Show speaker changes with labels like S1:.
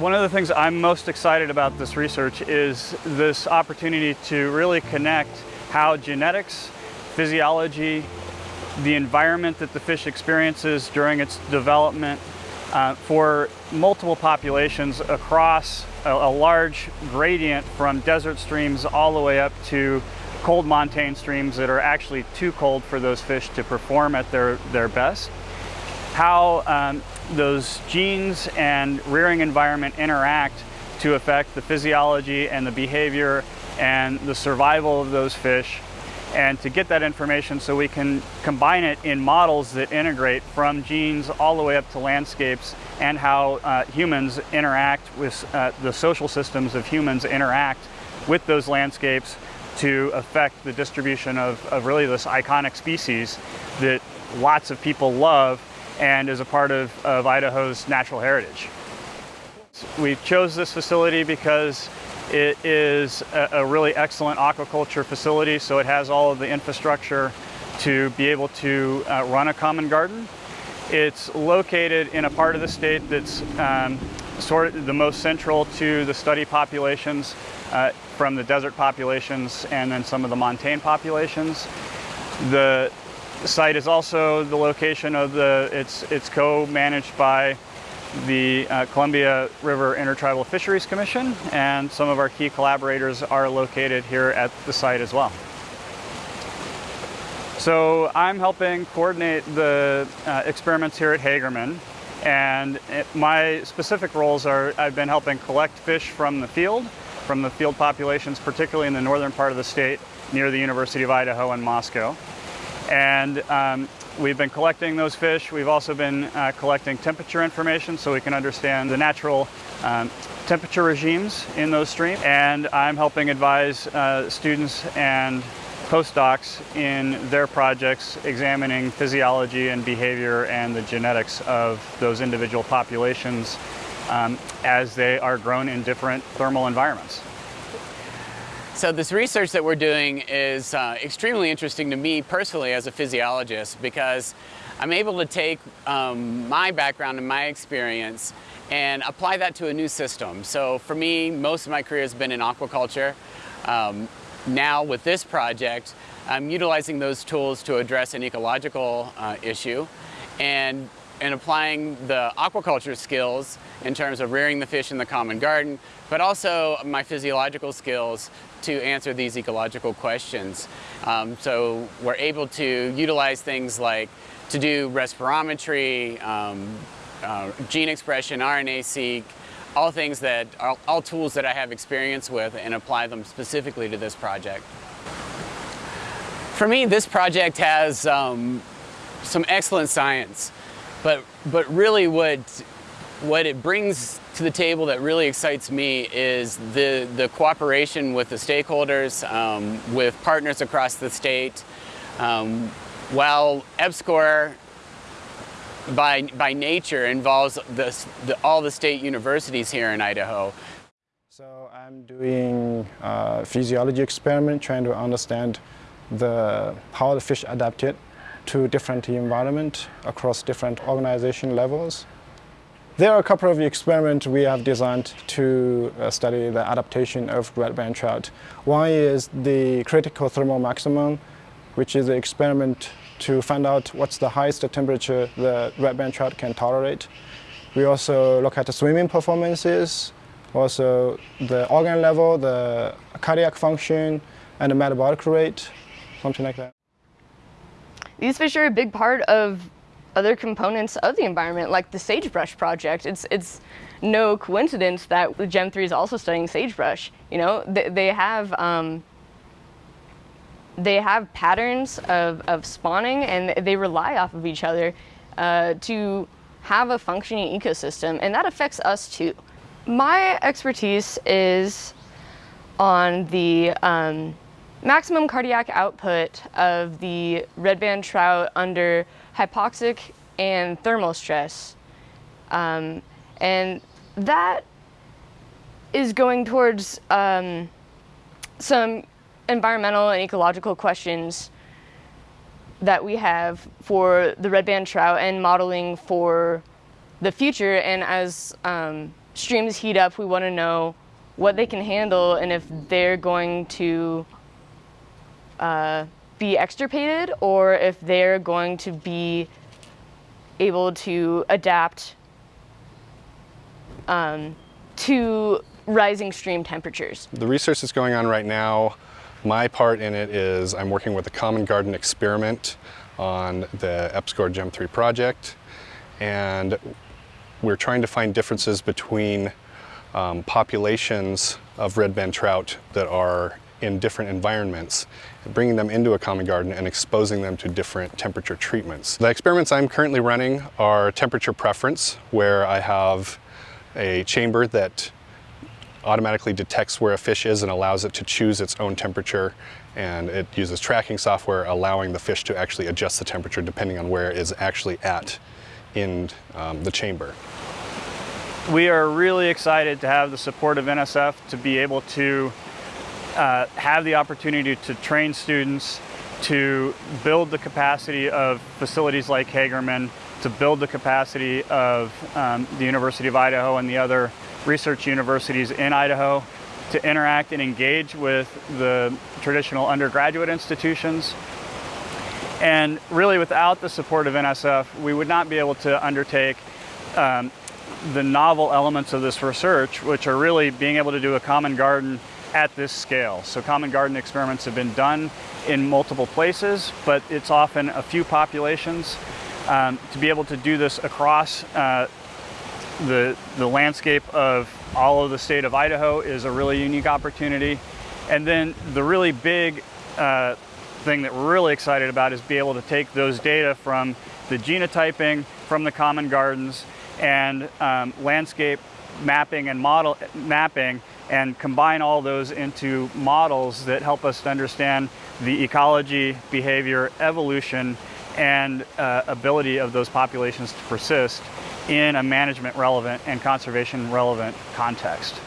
S1: One of the things I'm most excited about this research is this opportunity to really connect how genetics, physiology, the environment that the fish experiences during its development uh, for multiple populations across a, a, large gradient from desert streams all the way up to cold montane streams that are actually too cold for those fish to perform at their, their best. How um, those genes and rearing environment interact to affect the physiology and the behavior and the survival of those fish. And to get that information so we can combine it in models that integrate from genes all the way up to landscapes and how uh, humans interact with uh, the social systems of humans interact with those landscapes to affect the distribution of, of really this iconic species that lots of people love and is a part of, of Idaho's natural heritage. We chose this facility because it is a, a, really excellent aquaculture facility, so it has all of the infrastructure to be able to uh, run a common garden. It's located in a part of the state that's um, sort of the most central to the study populations uh, from the desert populations and then some of the montane populations. The site is also the location of the, it's, it's co-managed by the uh, Columbia River Intertribal Fisheries Commission, and some of our key collaborators are located here at the site as well. So I'm helping coordinate the uh, experiments here at Hagerman, and it, my specific roles are I've been helping collect fish from the field, from the field populations, particularly in the northern part of the state near the University of Idaho and Moscow. And um, We've been collecting those fish. We've also been uh, collecting temperature information so we can understand the natural um, temperature regimes in those streams. And I'm helping advise uh, students and postdocs in their projects examining physiology and behavior and the genetics of those individual populations um, as they are grown in different thermal environments.
S2: So this research that we're doing is uh, extremely interesting to me personally as a physiologist because I'm able to take um, my background and my experience and apply that to a new system. So for me, most of my career has been in aquaculture. Um, now with this project, I'm utilizing those tools to address an ecological uh, issue and and applying the aquaculture skills in terms of rearing the fish in the common garden, but also my physiological skills to answer these ecological questions. Um, so we're able to utilize things like to do respirometry, um, uh, gene expression, RNA-seq, all things that are all tools that I have experience with and apply them specifically to this project. For me, this project has um, some excellent science. But, but really what, what it brings to the table that really excites me is the, the cooperation with the stakeholders, um, with partners across the state. Um, while EPSCoR by, by nature involves the, the, all the state universities here in Idaho.
S3: So I'm doing a physiology experiment trying to understand the, how the fish adapted to different environment across different organization levels. There are a couple of experiments we have designed to uh, study the adaptation of red band trout. One is the critical thermal maximum, which is an experiment to find out what's the highest temperature the red band trout can tolerate. We also look at the swimming performances, also the organ level, the cardiac function, and the metabolic rate, something like that.
S4: These fish are a big part of other components of the environment, like the sagebrush project. It's, it's no coincidence that the Gem 3 is also studying sagebrush. You know, they, they have, um, they have patterns of, of spawning and they rely off of each other uh, to have a functioning ecosystem, and that affects us too. My expertise is on the um, maximum cardiac output of the red band trout under hypoxic and thermal stress. Um, and that is going towards um, some environmental and ecological questions that we have for the red band trout and modeling for the future. And as um, streams heat up, we want to know what they can handle and if they're going to uh, be extirpated or if they're going to be able to adapt um, to rising stream temperatures.
S5: The research that's going on right now, my part in it is I'm working with the Common Garden experiment on the EPSCoR Gem 3 project and we're trying to find differences between um, populations of red band trout that are in different environments, bringing them into a common garden and exposing them to different temperature treatments. The experiments I'm currently running are temperature preference, where I have a chamber that automatically detects where a fish is and allows it to choose its own temperature and it uses tracking software allowing the fish to actually adjust the temperature depending on where it is actually at in um, the chamber.
S1: We are really excited to have the support of NSF to be able to uh, have the opportunity to train students, to build the capacity of facilities like Hagerman, to build the capacity of um, the University of Idaho and the other research universities in Idaho, to interact and engage with the traditional undergraduate institutions. And really without the support of NSF, we would not be able to undertake um, the novel elements of this research, which are really being able to do a common garden at this scale. So common garden experiments have been done in multiple places, but it's often a few populations. Um, to be able to do this across uh, the, the landscape of all of the state of Idaho is a really unique opportunity. And then the really big uh, thing that we're really excited about is be able to take those data from the genotyping, from the common gardens, and um, landscape mapping and model mapping and combine all those into models that help us to understand the ecology, behavior, evolution, and uh, ability of those populations to persist in a management relevant and conservation relevant context.